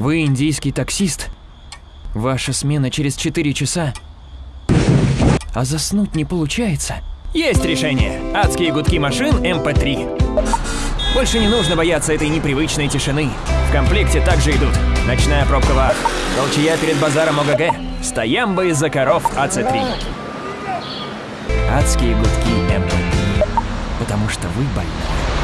Вы индийский таксист? Ваша смена через 4 часа. А заснуть не получается. Есть решение. Адские гудки машин MP3. Больше не нужно бояться этой непривычной тишины. В комплекте также идут ночная пробка WAV, толчея перед базаром OGG, стоямба из-за коров AC3. Адские гудки MP3. Потому что вы больны.